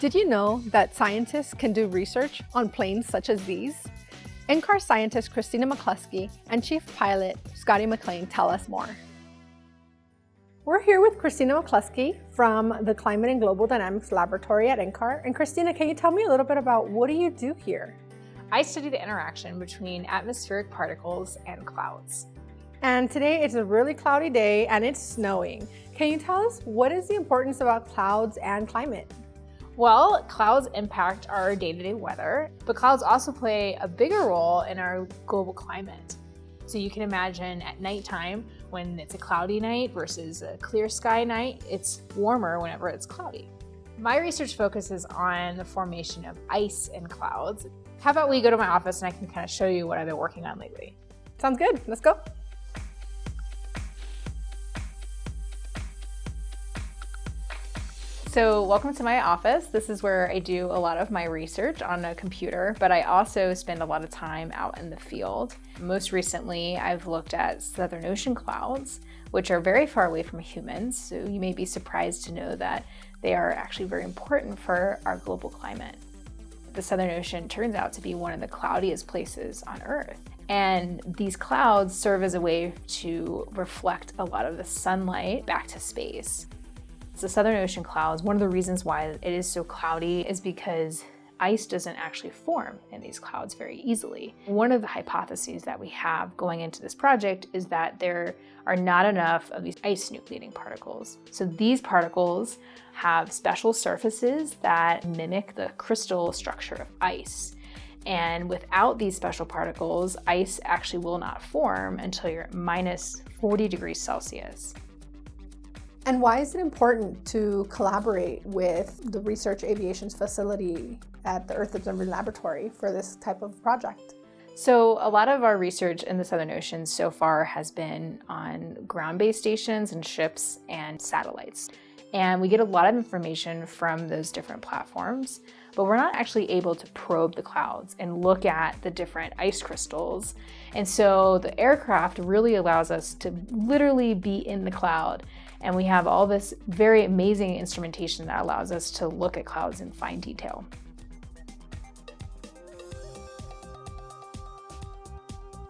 Did you know that scientists can do research on planes such as these? NCAR scientist Christina McCluskey and Chief Pilot Scotty McLean tell us more. We're here with Christina McCluskey from the Climate and Global Dynamics Laboratory at NCAR. And Christina, can you tell me a little bit about what do you do here? I study the interaction between atmospheric particles and clouds. And today it's a really cloudy day and it's snowing. Can you tell us what is the importance about clouds and climate? Well, clouds impact our day-to-day -day weather, but clouds also play a bigger role in our global climate. So you can imagine at nighttime, when it's a cloudy night versus a clear sky night, it's warmer whenever it's cloudy. My research focuses on the formation of ice in clouds. How about we go to my office and I can kind of show you what I've been working on lately. Sounds good, let's go. So welcome to my office. This is where I do a lot of my research on a computer, but I also spend a lot of time out in the field. Most recently, I've looked at Southern Ocean clouds, which are very far away from humans. So you may be surprised to know that they are actually very important for our global climate. The Southern Ocean turns out to be one of the cloudiest places on Earth. And these clouds serve as a way to reflect a lot of the sunlight back to space. The Southern Ocean clouds, one of the reasons why it is so cloudy is because ice doesn't actually form in these clouds very easily. One of the hypotheses that we have going into this project is that there are not enough of these ice nucleating particles. So these particles have special surfaces that mimic the crystal structure of ice. And without these special particles, ice actually will not form until you're at minus 40 degrees Celsius. And why is it important to collaborate with the Research Aviation's facility at the Earth Observatory Laboratory for this type of project? So a lot of our research in the Southern Ocean so far has been on ground-based stations and ships and satellites. And we get a lot of information from those different platforms, but we're not actually able to probe the clouds and look at the different ice crystals. And so the aircraft really allows us to literally be in the cloud and we have all this very amazing instrumentation that allows us to look at clouds in fine detail.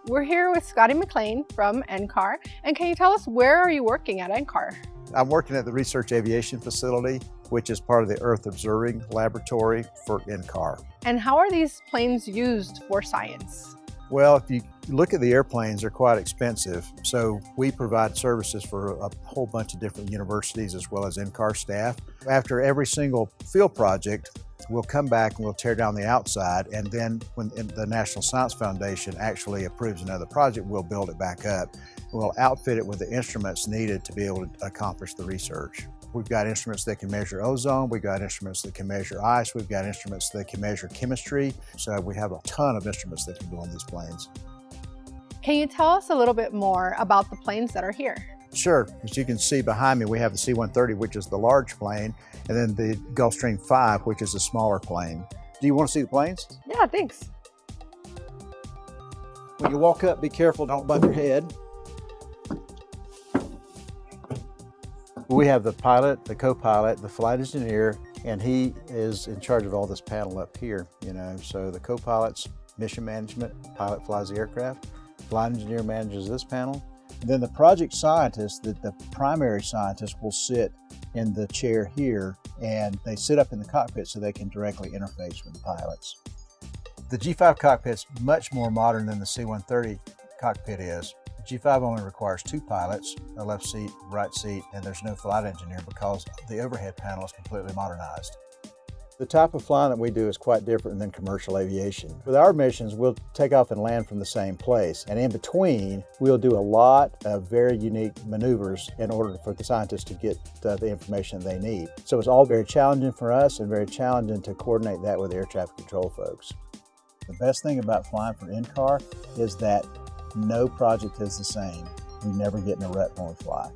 We're here with Scotty McLean from NCAR. And can you tell us where are you working at NCAR? I'm working at the Research Aviation Facility, which is part of the Earth Observing Laboratory for NCAR. And how are these planes used for science? Well, if you look at the airplanes, they're quite expensive. So we provide services for a whole bunch of different universities as well as NCAR staff. After every single field project, we'll come back and we'll tear down the outside and then when the National Science Foundation actually approves another project, we'll build it back up. We'll outfit it with the instruments needed to be able to accomplish the research. We've got instruments that can measure ozone, we've got instruments that can measure ice, we've got instruments that can measure chemistry. So we have a ton of instruments that can go on these planes. Can you tell us a little bit more about the planes that are here? Sure. As you can see behind me, we have the C-130, which is the large plane, and then the Gulfstream 5, which is a smaller plane. Do you want to see the planes? Yeah, thanks. When you walk up, be careful, don't bump your head. We have the pilot, the co-pilot, the flight engineer, and he is in charge of all this panel up here, you know. So the co-pilot's mission management, pilot flies the aircraft, flight engineer manages this panel. And then the project scientist, the, the primary scientist will sit in the chair here and they sit up in the cockpit so they can directly interface with the pilots. The G5 cockpit's much more modern than the C-130 cockpit is. G5 only requires two pilots, a left seat, right seat, and there's no flight engineer because the overhead panel is completely modernized. The type of flying that we do is quite different than commercial aviation. With our missions, we'll take off and land from the same place. And in between, we'll do a lot of very unique maneuvers in order for the scientists to get uh, the information they need. So it's all very challenging for us and very challenging to coordinate that with air traffic control folks. The best thing about flying for NCAR is that no project is the same. We never get in a rut when we fly.